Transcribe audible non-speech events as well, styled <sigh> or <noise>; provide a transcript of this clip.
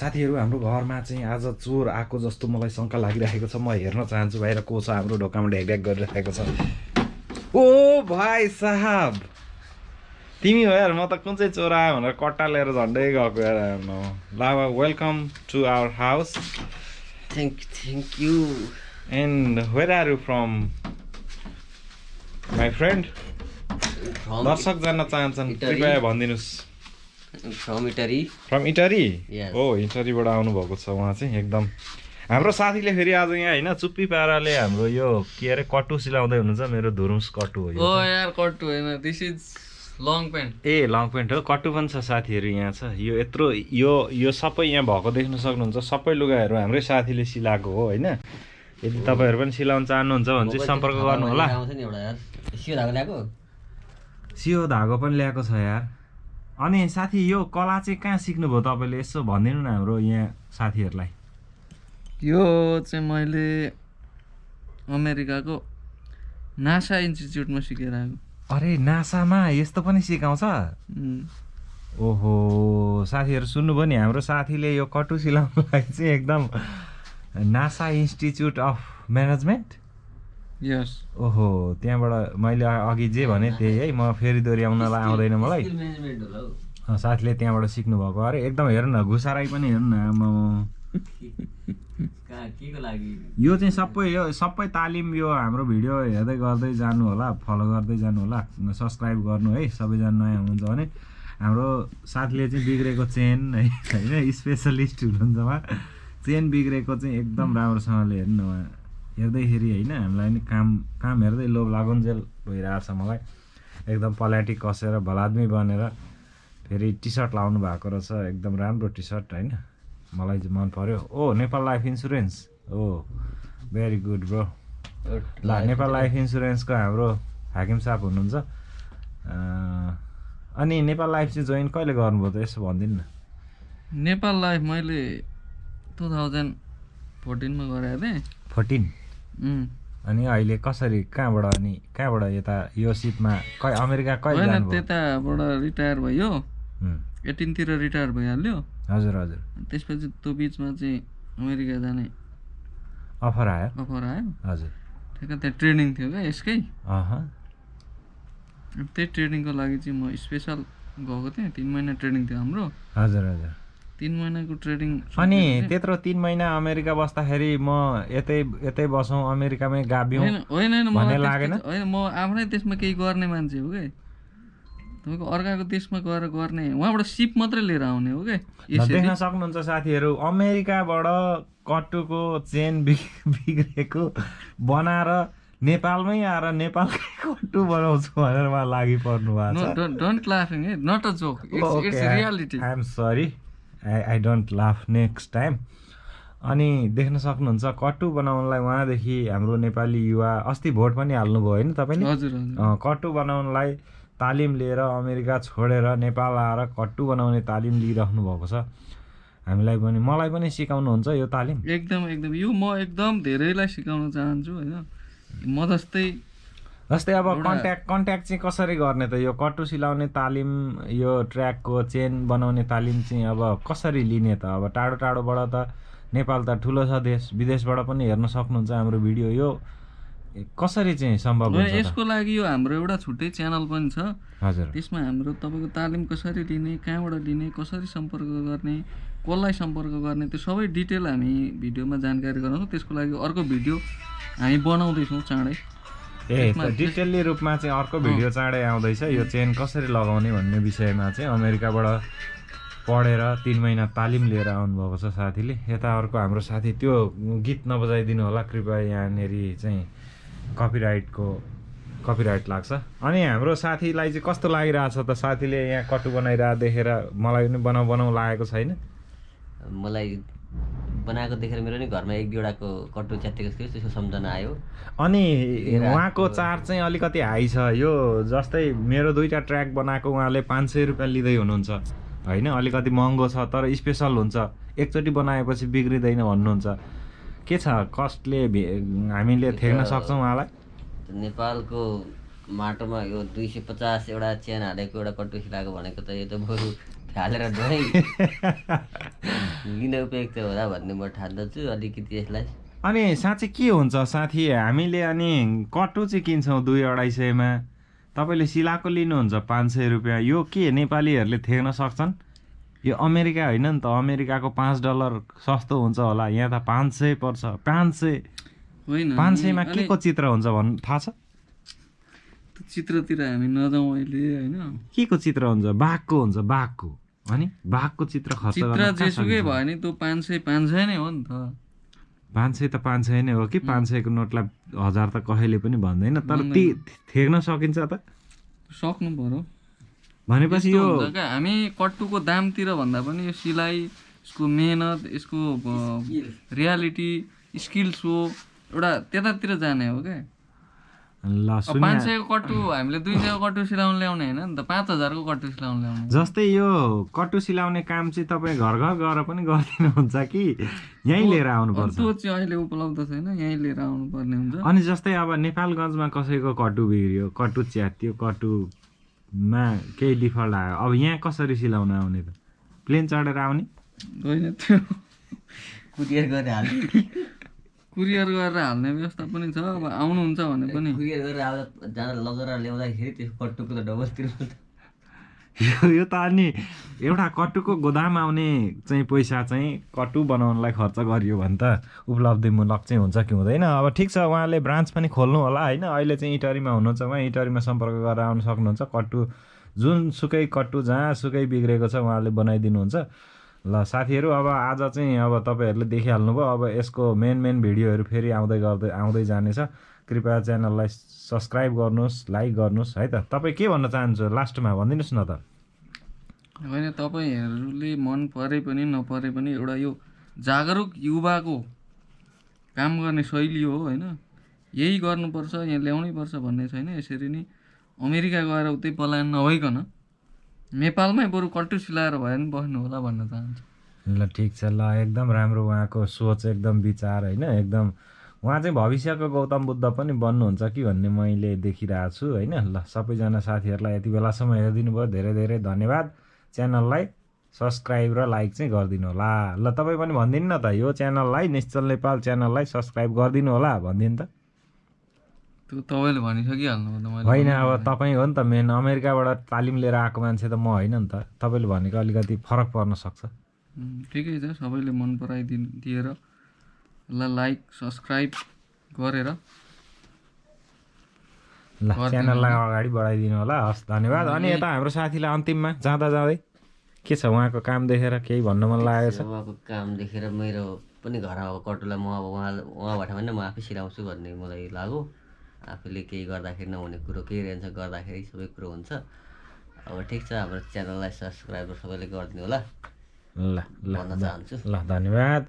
साथीहरू हाम्रो घरमा चाहिँ आज चोर आएको जस्तो मलाई शङ्का लागिरहेको छ। म हेर्न चाहन्छु बाहिर को छ हाम्रो ढोकामा ढ्याक गरिरहेको छ। ओ भाइ साहब! तिमी हो यार म त कुन चाहिँ चोर आयो भनेर कट्टा लिएर झन्डै गएको यार लाभा welcome to our house thank thank you and where are you from my friend दर्शक जान्न चाहन्छन्। कृपया भनिदिनुहोस्। From Italy from Italy. हो इटरीबाट आउनुभएको छ उहाँ चाहिँ एकदम। हाम्रो साथीले फेरि आज यहाँ होइन चुप्पी पाराले हाम्रो यो के अरे कट्टु सिलाउँदै हुनुहुन्छ मेरो धुरुस कट्टु हो यो ओ चाहिँ। यार कट्टु होइन this is long pant a long pant हो कट्टु पनि छ साथीहरू यहाँ छ। यो यत्रो यो यो सबै यहाँ भएको देख्न सक्नुहुन्छ सबै लुगाहरू हाम्रै साथीले सिलाएको हो होइन। यदि तपाईँहरू पनि सिलाउन चाहनुहुन्छ भने चाहिँ सम्पर्क गर्नु होला सियो धागो पनि ल्याएको छ यार। अनि साथी यो कला चाहिँ कहाँ सिक्नुभयो तपाईँले? यसो भनिदिनु न हाम्रो यहाँ साथीहरूलाई। यो चाहिँ मैले अमेरिकाको नासा इन्स्टिच्युटमा सिकेर आएको। अरे नासामा यस्तो पनि सिकाउँछ? ओहो साथीहरू सुन्नुभयो नि हाम्रो साथीले यो कटु सिलाउनुलाई चाहिँ एकदम नासा इन्स्टिच्युट अफ म्यानेजमेन्ट ओहो त्यहाँबाट मैले अघि जे भने त्यही है म फेरि दोहोऱ्याउनलाई आउँदैन मलाई। साथीले त्यहाँबाट सिक्नुभएको। अरे एकदम हेर्नु न घुसाराई पनि हेर्नु न <laughs> लागि? यो चाहिँ सबै यो सबै तालिम यो हाम्रो भिडियो हेर्दै गर्दै जानु होला फलो गर्दै जानु होला सब्सक्राइब गर्नु है सबैजना नयाँ हुनुहुन्छ भने। हाम्रो साथीले चाहिँ बिग्रेको चेन है <laughs> होइन स्पेसलिस्ट हुनुहुन्छ उहाँ। चेन बिग्रेको चाहिँ एकदम राम्रोसँगले हेर्नु उहाँ। हेर्दैखेरि होइन हामीलाई नि काम काम हेर्दै लोभ लागुन्जेल भइरहेको छ मलाई। एकदम पल्याटी कसेर भलादमी बनेर फेरि टी सर्ट लाउनु भएको रहेछ एकदम राम्रो टी सर्ट होइन। मलाई चाहिँ मन पर्यो। ओ Nepal life insurance. Oh very good bro. ल नेपाल लाइफ इन्सुरेन्सको हाम्रो हाकिम साहब हुनुहुन्छ। अनि नेपाल लाइफ चाहिँ जोइन कहिले गर्नुभयो त यसो भनिदिनु न। नेपाल लाइफ मैले टु थाउजन्ड फोर्टिनमा गराएको थिएँ। फोर्टिन? अनि अहिले कसरी कहाँबाट अनि कहाँबाट यता यो सिपमा कै अमेरिका कहिले त्यताबाट रिटायर भयो। एटिनतिर रिटायर भइहाल्यो। हजुर हजुर। त्यसपछि त्यो बिचमा चाहिँ अमेरिका जाने अफर आयो? अफर आयो। हजुर। ठ्याक्क त्यहाँ ट्रेनिङ थियो क्या यसकै। त्यही ट्रेनिङको लागि चाहिँ म स्पेसल गएको थिएँ। तिन महिना ट्रेनिङ थियो हाम्रो। हजुर हजुर। तिन महिनाको ट्रेनिङ अनि त्यत्रो तिन महिना अमेरिका बस्दाखेरि म यतै यतै बसौँ अमेरिकामै गाभियौँ होइन होइन होइन म आफ्नै देशमा केही गर्ने मान्छे हो क्या तपाईँको अर्काको देशमा गएर गर्ने उहाँबाट सिप मात्रै लिएर आउने हो क्या देख्न सक्नुहुन्छ साथीहरू अमेरिकाबाट कट्टुको चेन बिग- <laughs> बिग्रेको बनाएर नेपालमै आएर नेपालकै कट्टु बनाउँछु भनेर उहाँ लागि पर्नु भएको छ। डोन्ट लाफिङ है not a joke it's it's reality I am sorry I I don't laugh next time अनि देख्न सक्नुहुन्छ कट्टु बनाउनलाई उहाँदेखि हाम्रो नेपाली युवा अस्ति भोट पनि हाल्नुभयो होइन तपाईँले? हजुर कट्टु बनाउनलाई तालिम लिएर अमेरिका छोडेर नेपाल आएर कट्टु बनाउने तालिम लिइराख्नु भएको छ। हामीलाई पनि मलाई पनि सिकाउनुहुन्छ यो तालिम? एकदम एकदम। यो म एकदम धेरैलाई सिकाउन चाहन्छु होइन। म जस्तै जस्तै अब कन्ट्याक्ट कन्ट्याक्ट चाहिँ कसरी गर्ने त? यो कट्टु सिलाउने तालिम यो ट्र्याकको चेन बनाउने तालिम चाहिँ अब कसरी लिने त? अब टाढो टाढोबाट त नेपाल त ठुलो छ देश विदेशबाट पनि हेर्न सक्नुहुन्छ हाम्रो भिडियो यो। कसरी चाहिँ सम्भव हुन्छ? यसको लागि यो हाम्रो एउटा छुट्टै च्यानल पनि छ। हजुर। त्यसमा हाम्रो तपाईँको तालिम कसरी लिने कहाँबाट लिने कसरी सम्पर्क गर्ने कसलाई सम्पर्क गर्ने त्यो सबै डिटेल हामी भिडियोमा जानकारी गराउँछौँ। त्यसको लागि अर्को भिडियो हामी बनाउँदैछौँ चाँडै। ए डिटेल्ली रूपमा चाहिँ अर्को भिडियो चाँडै आउँदैछ। यो चेन कसरी लगाउने भन्ने विषयमा चाहिँ अमेरिकाबाट पढेर तिन महिना तालिम लिएर आउनुभएको छ साथीले। यता अर्को हाम्रो साथी त्यो गीत नबजाइदिनु होला कृपया यहाँनिर चाहिँ कपिराइटको कपिराइट लाग्छ। अनि हाम्रो साथीलाई चाहिँ कस्तो लागिरहेछ त? साथीले यहाँ कटु बनाइरहेको देखेर मलाई पनि बनाउ बनाउ लागेको छैन। मलाई बनाएको देखेर मेरो नि घरमा एक दुईवटाको कट्टु च्यातेको थियो त्यसको सम्झना आयो। अनि उहाँको चार्ज चाहिँ अलिकति हाई छ। यो जस्तै मेरो दुईवटा ट्र्याक बनाएको उहाँले पाँच सय रुपियाँ लिँदै हुनुहुन्छ। होइन अलिकति महँगो छ तर स्पेसल हुन्छ। एकचोटि बनाएपछि बिग्रिँदैन भन्नुहुन्छ। के छ कस्टले हामीले थेग्न सक्छौँ उहाँलाई? नेपालको माटोमा यो दुई सय पचास एउटा च्यान हालेको एउटा कट्टु सिलाएको भनेको त यो त बरु हालेर धोएँ <laughs> लिन उपयुक्त होला भन्ने म ठान्दछु अलिकति यसलाई। अनि साँच्चै के हुन्छ साथी हामीले अनि कटु चाहिँ किन्छौँ दुई अढाई सयमा। तपाईँले सिलाएको लिनुहुन्छ पाँच सय रुपियाँ। यो के नेपालीहरूले थेग्न सक्छन्? यो अमेरिका होइन नि त अमेरिकाको पाँच डलर सस्तो हुन्छ होला। यहाँ त पाँच सय पर्छ। पाँच सय होइन पाँच सयमा के को चित्र हुन्छ भन्नु थाहा छ? चित्रतिर हामी नजाउँ अहिले होइन? के को चित्र हुन्छ? बाघको हुन्छ बाघको अनि बाघको चित्र खर्च चित्र जेसुकै? भयो भने त्यो पाँच सय पाँच सय नै हो नि त। पाँच सय त पाँच सय नै हो कि? पाँच सयको नोटलाई हजार त कहिले पनि भन्दैन तर ती थेग्न सकिन्छ त। सक्नु पर्यो। भनेपछि यो हामी कट्टुको दामतिर भन्दा पनि यो सिलाइ यसको मेहनत यसको रियालिटी स्किल सो एउटा त्यतातिर जाने हो क्या? पाँच सयको कट्टु हामीले दुई सयको कट्टु सिलाउनु ल्याउने होइन नि त पाँच हजारको कट्टु सिलाउनु ल्याउने। जस्तै यो कटु सिलाउने काम चाहिँ तपाईँ घर घर गएर पनि गरिदिनुहुन्छ कि? यहीँ लिएर आउनुपर्छ। त्यो चाहिँ अहिले उपलब्ध छैन यहीँ लिएर आउनु पर्ने हुन्छ। अनि जस्तै अब नेपालगञ्जमा कसैको कटु बिग्रियो कटु च्यातियो कटुमा केही डिफल्ट आयो अब यहाँ कसरी सिलाउन आउने त? प्लेन चढेर आउने? होइन त्यो कुरियर गरेर हाल्नु कुरियर गरेर हाल्ने व्यवस्था पनि छ अब आउनुहुन्छ भने पनि। कुरियर गरेर आउँदा जाँदा लगेर ल्याउँदाखेरि त्यो कट्टुको त डबल तिर्नु यो यो त अनि एउटा कटुको गोदाम आउने चाहिँ पैसा चाहिँ कटु बनाउनलाई खर्च गरियो भने त उपलब्धिमूलक चाहिँ हुन्छ कि हुँदैन। अब ठिक छ उहाँले ब्रान्च पनि खोल्नु होला होइन। अहिले चाहिँ इटरीमा हुनुहुन्छ उहाँ इटरीमा सम्पर्क गरेर आउनु सक्नुहुन्छ। कट्टु जुनसुकै कट्टु जहाँसुकै बिग्रेको छ उहाँले बनाइदिनुहुन्छ। ल साथीहरू अब आज चाहिँ अब तपाईँहरूले देखिहाल्नुभयो अब यसको मेन मेन भिडियोहरू फेरि आउँदै गर्दै आउँदै जानेछ। कृपया च्यानललाई सब्सक्राइब गर्नुहोस् लाइक गर्नुहोस् है त। तपाईँ के भन्न चाहन्छु? लास्टमा भनिदिनुहोस् न त। होइन तपाईँहरूले मन परे पनि नपरे पनि एउटा यो जागरुक युवाको काम गर्ने शैली हो होइन? यही गर्नुपर्छ यहाँ ल्याउनै पर्छ भन्ने छैन। यसरी नै अमेरिका गएर उतै पलायन नभइकन नेपालमै बरु कट्टु सिलाएर भए पनि बस्नु होला भन्न चाहन्छु। ल ठिक छ। ल एकदम राम्रो उहाँको सोच एकदम विचार होइन? एकदम उहाँ चाहिँ भविष्यको गौतम बुद्ध पनि बन्नुहुन्छ कि भन्ने मैले देखिरहेको छु होइन? ल सबैजना साथीहरूलाई यति बेलासम्म हेरिदिनु भयो धेरै धेरै धन्यवाद। च्यानललाई सब्सक्राइब र लाइक चाहिँ गरिदिनु होला। ल तपाईँ पनि भनिदिनु न त यो च्यानललाई निश्चल नेपाल च्यानललाई सब्सक्राइब गरिदिनु होला। भनिदिनु त। त्यो तपाईँले भनिसकिहाल्नु भयो त मैले होइन अब तपाईँ हो नि त मेन अमेरिकाबाट तालिम लिएर आएको मान्छे त म होइन नि त। तपाईँले भनेको अलिकति फरक पर्न सक्छ। ठिकै छ सबैले मन पराइदि दिएर ल लाइक सब्सक्राइब गरेर ल च्यानललाई अगाडि बढाइदिनु होला हस् धन्यवाद। अनि यता हाम्रो साथीलाई अन्तिममा जाँदा जाँदै के छ उहाँको काम देखेर केही भन्न मन लागेको छ? उहाँको काम देखेर मेरो पनि घर आएको कटुलाई म अब उहाँ उहाँबाट भने म आफै सिलाउँछु भन्ने मलाई लाग्यो आफूले केही गर्दाखेरि नहुने कुरो केही रहन्छ गर्दाखेरि सबै कुरो हुन्छ। अब ठिक छ हाम्रो च्यानललाई सब्सक्राइब सबैले गरिदिनु होला। ल ल भन्न चाहन्छु। ल धन्यवाद।